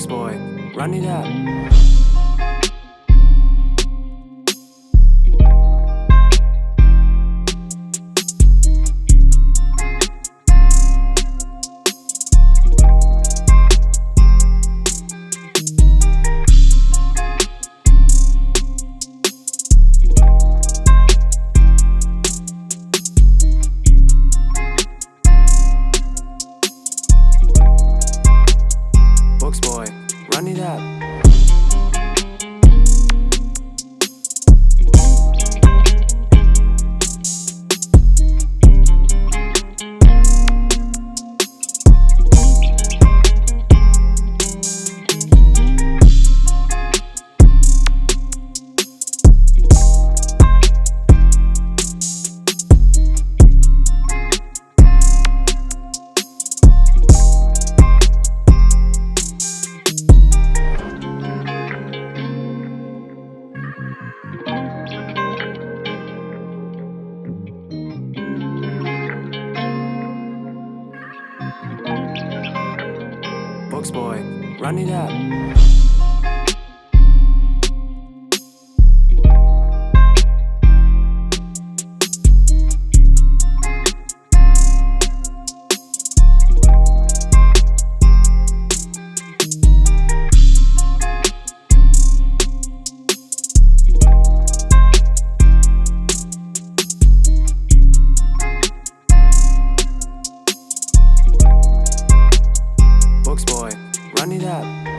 boy, run it up. Boy. Run it up. Money that.